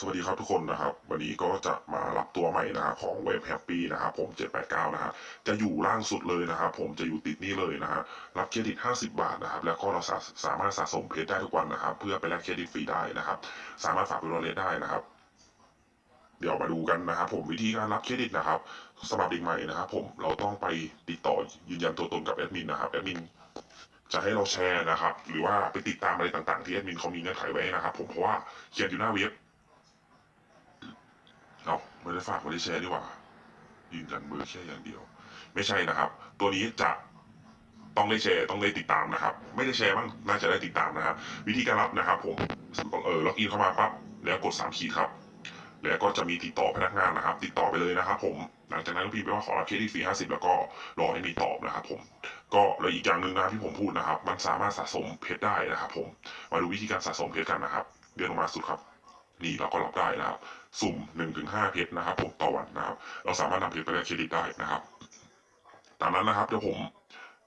สวัสดีครับทุกคนนะครับ วันนี้ก็จะมารับตัวใหม่นะครับของเว็บแฮปปี้นะครับผม 789 นะฮะจะอยู่ล่างสุดเลยนะครับผมจะอยู่ติดนี่เลยนะฮะรับเครดิต 50 บาทนะครับ แล้วก็เราสาสามารถสะสมเพชรได้ทุกวันนะครับ เพื่อไปแลกเครดิตฟรีได้นะครับ สามารถฝากเป็น wallet ได้นะครับเดี๋ยวมาดูกันนะครับผมวิธีการรับเครดิตนะครับสำหรับเด็กใหม่นะครับผมเราต้องไปติดต่อยืนยันตัวตนกับแอดมินนะครับแอดมินจะให้เราแชร์นะครับ หรือว่าไปติดตามอะไรต่างๆที่แอดมินเขามีเงื่อนไขไว้นะครับ ผมเพราะว่าเขียนอยู่หน้าเว็บ ไม่ได้ฝากไม่ได้แชร์ดีกว่ายืนยันเบอร์แค่อย่างเดียว ไม่ใช่นะครับ ตัวนี้จะต้องได้แชร์ต้องได้ติดตามนะครับ ไม่ได้แชร์บ้างน่าจะได้ติดตามนะครับ วิธีการรับนะครับผมเออ login เข้ามาปั๊บแล้วกดสามขีดครับ แล้วก็จะมีติดต่อพนักงานนะครับ ติดต่อไปเลยนะครับ ผมหลังจากนั้นพี่ไปว่าขอรับเครดิตฟรีห้าสิบแล้วก็รอให้มีตอบนะครับ ผม ก็แล้วอีกอย่างหนึ่งนะที่ผมพูดนะครับ มันสามารถสะสมเพชรได้นะครับ ผมมาดูวิธีการสะสมเพชรกันนะครับเดือนออกมาสุดครับ นี่เราก็รับได้นะครับ สุ่มหนึ่งถึงห้าเพชรนะครับผมต่อวันนะครับ เราสามารถนำเพชรไปแลกเครดิตได้นะครับ ตามนั้นนะครับเดี๋ยวผม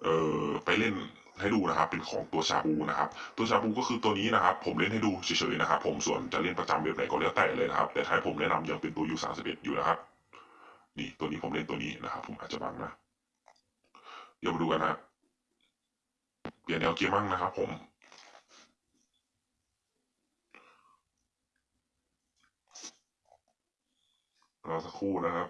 เอ่อไปเล่นให้ดูนะครับเป็นของตัวชาบูนะครับ ตัวชาบูก็คือตัวนี้นะครับ ผมเล่นให้ดูเฉยๆนะครับผมส่วนจะเล่นประจำเว็บไหนก็แล้วแต่เลยนะครับ แต่ท้ายผมแนะนำยังเป็นตัวยูสามสิบเอ็ดอยู่นะครับนี่ตัวนี้ผมเล่นตัวนี้นะครับ ผมอาจจะบังนะเดี๋ยวมาดูกันนะเปลี่ยนแนวเกมมั่งนะครับ ผม รอสักครู่นะครับ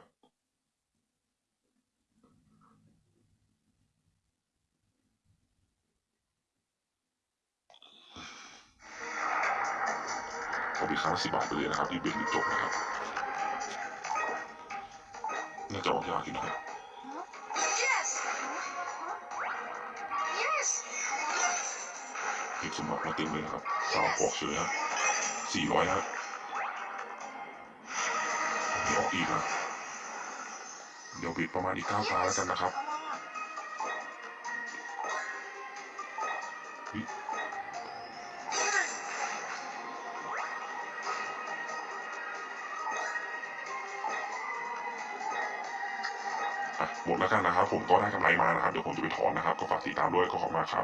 ขออีกครั้งละสิบบาทไปเลยนะครับรีบเบ็ดรีบจบนะครับ น่าจะออกยากอยู่นะครับ Yes. Yes. เก็บสมบัติมาเต็มเลยนะครับสาวออกเฉยฮะสี่ร้อยฮะ มีออกอีกนะเดี๋ยวปิดประมาณอีกเก้าตาแล้วกันนะครับหมดแล้วกันนะครับ ผมก็ได้กำไรมานะครับ เดี๋ยวผมจะไปถอนนะครับ ก็ฝากติดตามด้วยก็ขอบคุณมาครับ